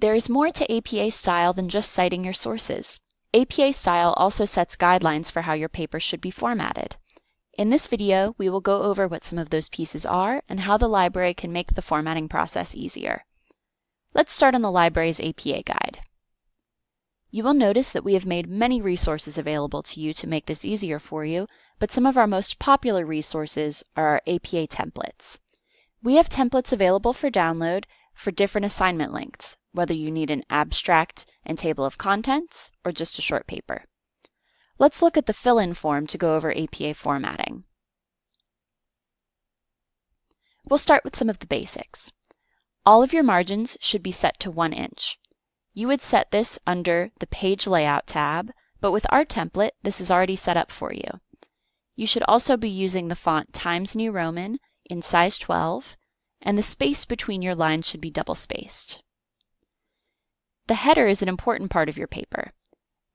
There is more to APA style than just citing your sources. APA style also sets guidelines for how your paper should be formatted. In this video, we will go over what some of those pieces are and how the library can make the formatting process easier. Let's start on the library's APA guide. You will notice that we have made many resources available to you to make this easier for you, but some of our most popular resources are our APA templates. We have templates available for download for different assignment lengths, whether you need an abstract and table of contents or just a short paper. Let's look at the fill-in form to go over APA formatting. We'll start with some of the basics. All of your margins should be set to 1 inch. You would set this under the Page Layout tab, but with our template, this is already set up for you. You should also be using the font Times New Roman in size 12 and the space between your lines should be double spaced. The header is an important part of your paper.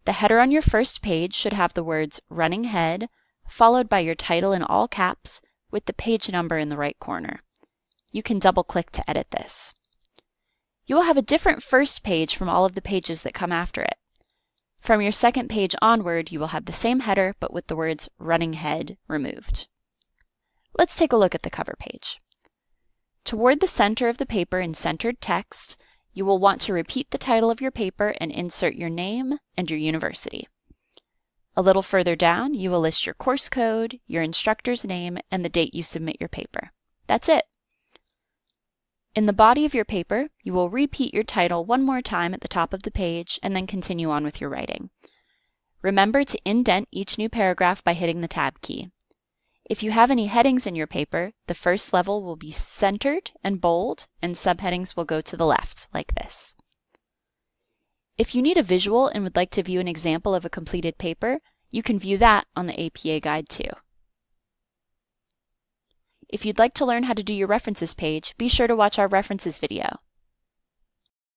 The header on your first page should have the words running head, followed by your title in all caps, with the page number in the right corner. You can double click to edit this. You will have a different first page from all of the pages that come after it. From your second page onward, you will have the same header, but with the words running head removed. Let's take a look at the cover page. Toward the center of the paper in centered text, you will want to repeat the title of your paper and insert your name and your university. A little further down, you will list your course code, your instructor's name, and the date you submit your paper. That's it. In the body of your paper, you will repeat your title one more time at the top of the page and then continue on with your writing. Remember to indent each new paragraph by hitting the Tab key. If you have any headings in your paper, the first level will be centered and bold, and subheadings will go to the left, like this. If you need a visual and would like to view an example of a completed paper, you can view that on the APA guide too. If you'd like to learn how to do your references page, be sure to watch our references video.